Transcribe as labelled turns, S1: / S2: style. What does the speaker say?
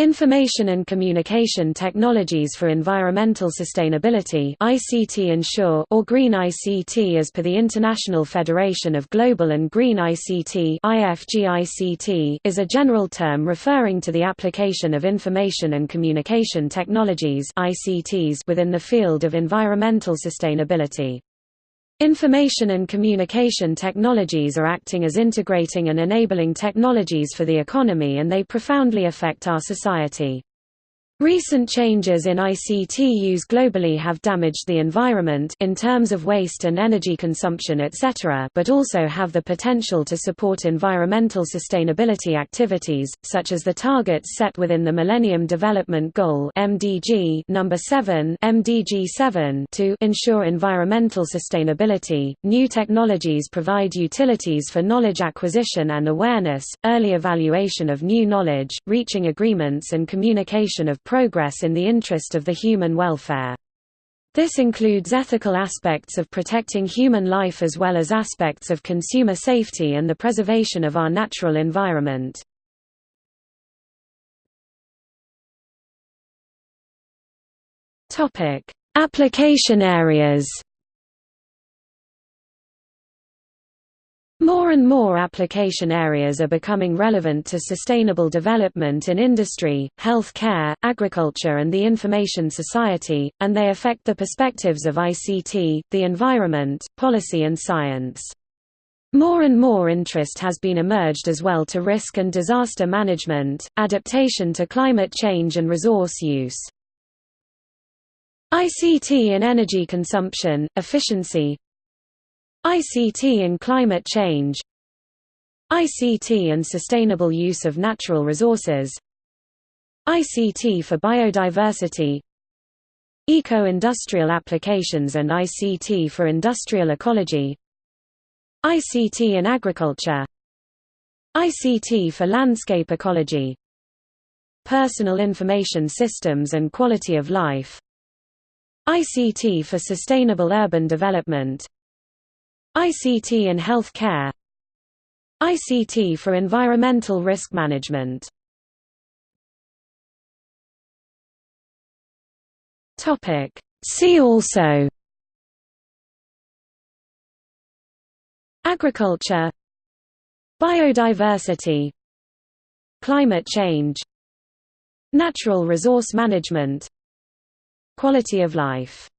S1: Information and Communication Technologies for Environmental Sustainability ICT Ensure or Green ICT as per the International Federation of Global and Green ICT IFGICT is a general term referring to the application of information and communication technologies ICTs within the field of environmental sustainability. Information and communication technologies are acting as integrating and enabling technologies for the economy and they profoundly affect our society. Recent changes in ICT use globally have damaged the environment in terms of waste and energy consumption etc. but also have the potential to support environmental sustainability activities, such as the targets set within the Millennium Development Goal MDG number 7 MDG 7 to ensure environmental sustainability. New technologies provide utilities for knowledge acquisition and awareness, early evaluation of new knowledge, reaching agreements and communication of progress in the interest of the human welfare. This includes ethical aspects of protecting human life as well as aspects of consumer safety and the preservation of our natural environment. Application areas More and more application areas are becoming relevant to sustainable development in industry, health care, agriculture and the information society, and they affect the perspectives of ICT, the environment, policy and science. More and more interest has been emerged as well to risk and disaster management, adaptation to climate change and resource use. ICT in energy consumption, efficiency, ICT and climate change ICT and sustainable use of natural resources ICT for biodiversity Eco-industrial applications and ICT for industrial ecology ICT in agriculture ICT for landscape ecology Personal information systems and quality of life ICT for sustainable urban development ICT in health care ICT for environmental risk management. See also. Agriculture. Biodiversity. Climate change. Natural resource management. Quality of life